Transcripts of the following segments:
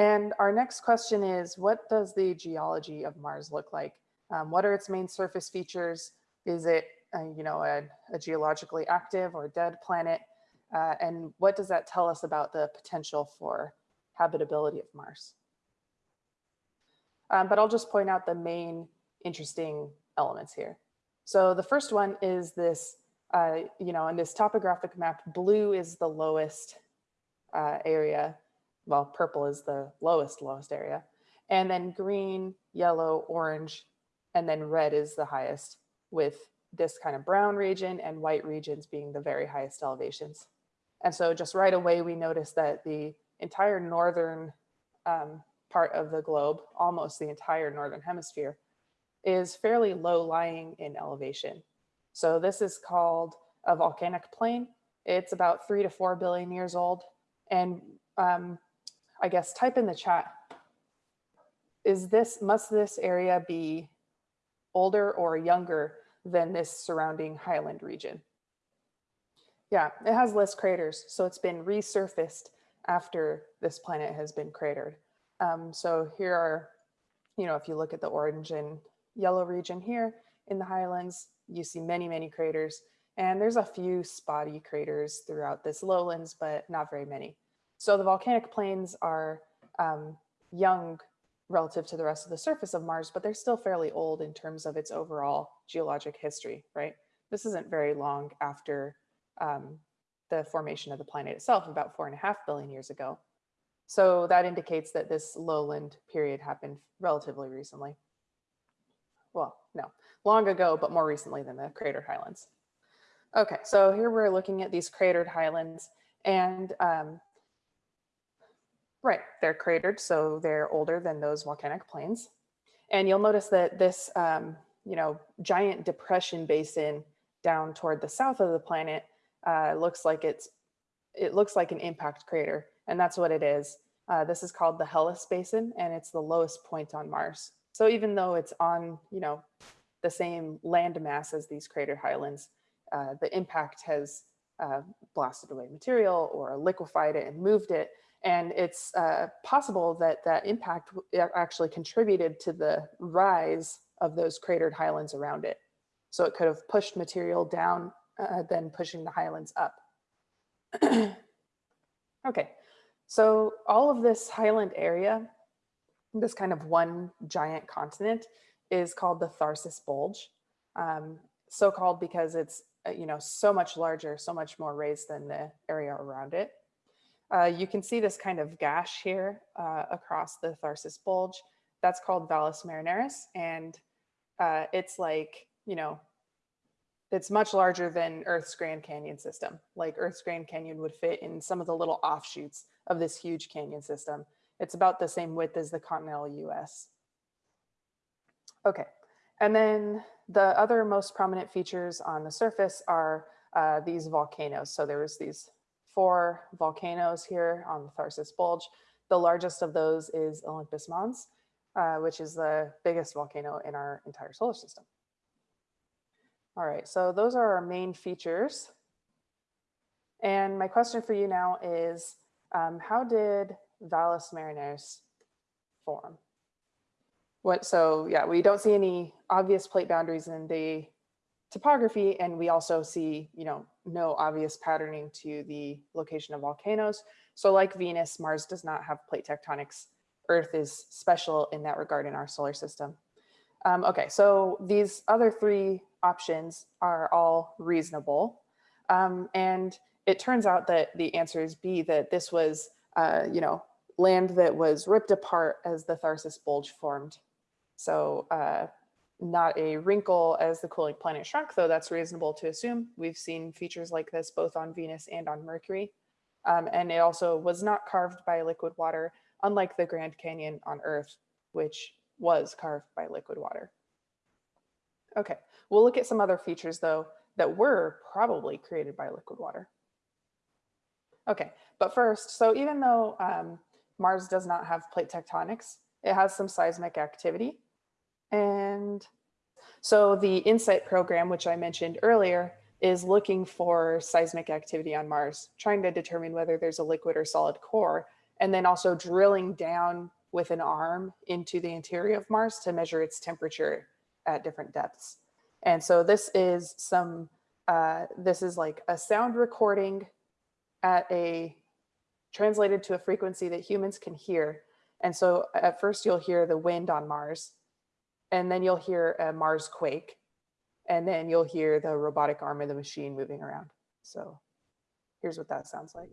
And our next question is, what does the geology of Mars look like? Um, what are its main surface features? Is it, uh, you know, a, a, geologically active or dead planet? Uh, and what does that tell us about the potential for habitability of Mars? Um, but I'll just point out the main interesting elements here. So the first one is this, uh, you know, in this topographic map, blue is the lowest uh, area. Well, purple is the lowest, lowest area. And then green, yellow, orange, and then red is the highest with this kind of brown region and white regions being the very highest elevations. And so just right away, we notice that the entire northern um, part of the globe, almost the entire northern hemisphere, is fairly low lying in elevation. So this is called a volcanic plain. It's about three to four billion years old. And um, I guess type in the chat, is this, must this area be older or younger than this surrounding highland region? Yeah, it has less craters, so it's been resurfaced after this planet has been cratered. Um, so here are, you know, if you look at the orange and yellow region here in the highlands, you see many, many craters. And there's a few spotty craters throughout this lowlands, but not very many. So the volcanic plains are um, young relative to the rest of the surface of Mars, but they're still fairly old in terms of its overall geologic history, right? This isn't very long after um, the formation of the planet itself, about four and a half billion years ago. So that indicates that this lowland period happened relatively recently. Well, no, long ago, but more recently than the cratered highlands. Okay, so here we're looking at these cratered highlands and um, right, they're cratered, so they're older than those volcanic plains. And you'll notice that this, um, you know, giant depression basin down toward the south of the planet uh, looks like it's, it looks like an impact crater and that's what it is. Uh, this is called the Hellas Basin, and it's the lowest point on Mars. So even though it's on, you know, the same land mass as these crater highlands, uh, the impact has uh, blasted away material or liquefied it and moved it. And it's uh, possible that that impact actually contributed to the rise of those cratered highlands around it. So it could have pushed material down, uh, then pushing the highlands up. okay, so all of this highland area, this kind of one giant continent is called the Tharsis Bulge. Um, so called because it's, uh, you know, so much larger, so much more raised than the area around it. Uh, you can see this kind of gash here uh, across the Tharsis Bulge. That's called Valles Marineris. And uh, it's like, you know, it's much larger than Earth's Grand Canyon system. Like Earth's Grand Canyon would fit in some of the little offshoots of this huge canyon system. It's about the same width as the continental US. Okay, and then the other most prominent features on the surface are uh, these volcanoes. So there was these four volcanoes here on the Tharsis Bulge. The largest of those is Olympus Mons, uh, which is the biggest volcano in our entire solar system. All right, so those are our main features. And my question for you now is, um, how did Valles Marineris form? What, so yeah, we don't see any obvious plate boundaries in the topography, and we also see, you know, no obvious patterning to the location of volcanoes. So like Venus, Mars does not have plate tectonics. Earth is special in that regard in our solar system. Um, okay, so these other three options are all reasonable. Um, and it turns out that the answer is B, that this was, uh, you know, land that was ripped apart as the Tharsis Bulge formed. So uh, not a wrinkle as the cooling planet shrunk, though that's reasonable to assume. We've seen features like this both on Venus and on Mercury. Um, and it also was not carved by liquid water, unlike the Grand Canyon on Earth, which was carved by liquid water. Okay, we'll look at some other features though that were probably created by liquid water. Okay, but first, so even though um, Mars does not have plate tectonics, it has some seismic activity. And so the InSight program, which I mentioned earlier, is looking for seismic activity on Mars, trying to determine whether there's a liquid or solid core. and then also drilling down with an arm into the interior of Mars to measure its temperature at different depths. And so this is some, uh, this is like a sound recording at a, translated to a frequency that humans can hear. And so at first you'll hear the wind on Mars, and then you'll hear a Mars quake, and then you'll hear the robotic arm of the machine moving around. So here's what that sounds like.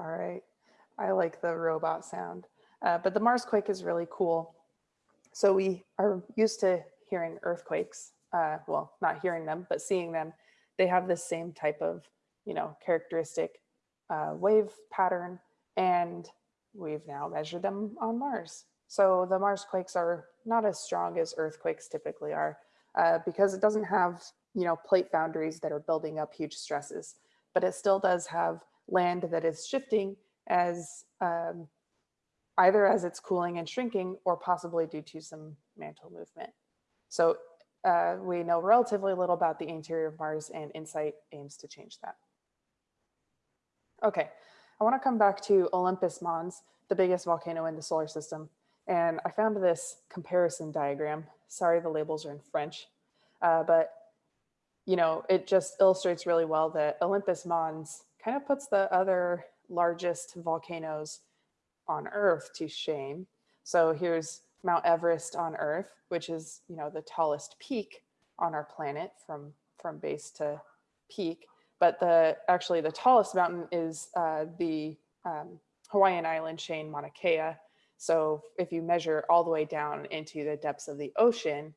All right, I like the robot sound, uh, but the Mars quake is really cool. So we are used to hearing earthquakes, uh, well, not hearing them, but seeing them. They have the same type of, you know, characteristic uh, wave pattern, and we've now measured them on Mars. So the Mars quakes are not as strong as earthquakes typically are, uh, because it doesn't have, you know, plate boundaries that are building up huge stresses, but it still does have land that is shifting as um, either as it's cooling and shrinking or possibly due to some mantle movement. So uh, we know relatively little about the interior of Mars and InSight aims to change that. Okay, I wanna come back to Olympus Mons, the biggest volcano in the solar system. And I found this comparison diagram. Sorry, the labels are in French, uh, but you know, it just illustrates really well that Olympus Mons kind of puts the other largest volcanoes on Earth to shame. So here's Mount Everest on Earth, which is, you know, the tallest peak on our planet from, from base to peak. But the actually the tallest mountain is uh, the um, Hawaiian island chain Mauna Kea. So if you measure all the way down into the depths of the ocean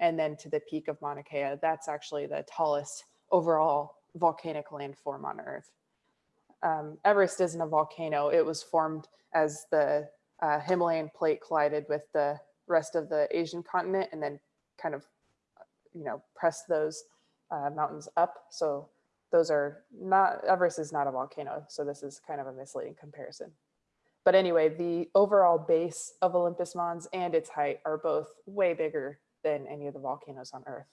and then to the peak of Mauna Kea, that's actually the tallest overall volcanic landform on Earth um, Everest isn't a volcano. It was formed as the uh, Himalayan plate collided with the rest of the Asian continent and then kind of, you know, pressed those uh, mountains up. So those are not, Everest is not a volcano. So this is kind of a misleading comparison. But anyway, the overall base of Olympus Mons and its height are both way bigger than any of the volcanoes on Earth.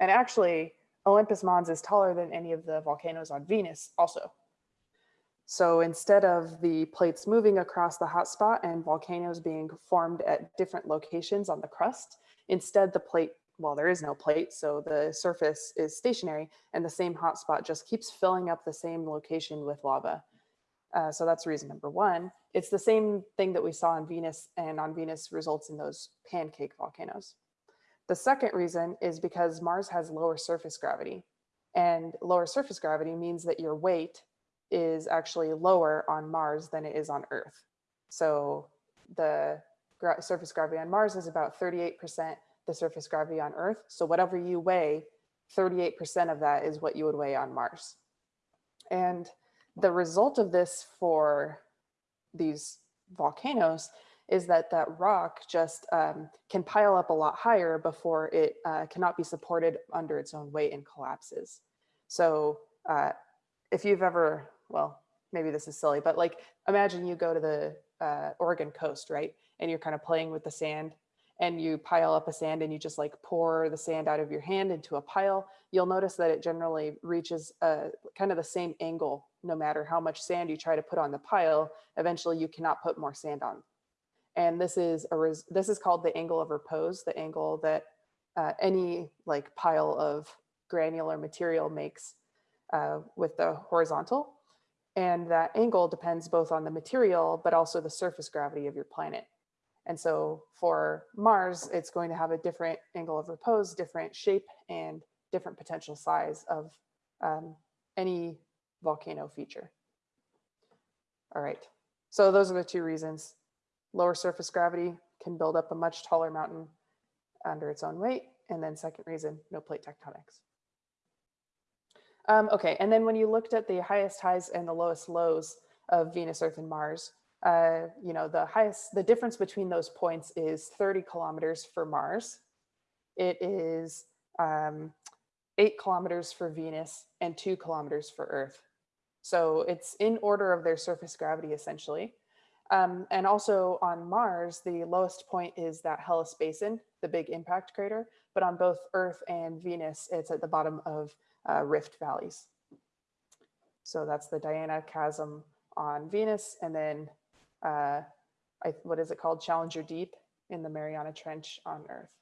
And actually, Olympus Mons is taller than any of the volcanoes on Venus also. So instead of the plates moving across the hotspot and volcanoes being formed at different locations on the crust, instead the plate, well, there is no plate, so the surface is stationary and the same hotspot just keeps filling up the same location with lava. Uh, so that's reason number one. It's the same thing that we saw on Venus and on Venus results in those pancake volcanoes. The second reason is because Mars has lower surface gravity and lower surface gravity means that your weight is actually lower on Mars than it is on Earth. So the gra surface gravity on Mars is about 38% the surface gravity on Earth. So whatever you weigh, 38% of that is what you would weigh on Mars. And the result of this for these volcanoes is that that rock just um, can pile up a lot higher before it uh, cannot be supported under its own weight and collapses. So uh, if you've ever well, maybe this is silly, but like imagine you go to the uh, Oregon coast, right? And you're kind of playing with the sand and you pile up a sand and you just like pour the sand out of your hand into a pile, you'll notice that it generally reaches a, kind of the same angle no matter how much sand you try to put on the pile, eventually you cannot put more sand on. And this is a this is called the angle of repose, the angle that uh, any like pile of granular material makes uh, with the horizontal. And that angle depends both on the material, but also the surface gravity of your planet. And so for Mars, it's going to have a different angle of repose, different shape, and different potential size of um, any volcano feature. All right, so those are the two reasons. Lower surface gravity can build up a much taller mountain under its own weight. And then second reason, no plate tectonics. Um, okay, and then when you looked at the highest highs and the lowest lows of Venus, Earth, and Mars, uh, you know, the highest, the difference between those points is 30 kilometers for Mars. It is um, eight kilometers for Venus and two kilometers for Earth. So it's in order of their surface gravity, essentially. Um, and also on Mars, the lowest point is that Hellas Basin, the big impact crater. But on both Earth and Venus, it's at the bottom of uh, rift valleys. So that's the Diana Chasm on Venus, and then uh, I, what is it called? Challenger Deep in the Mariana Trench on Earth.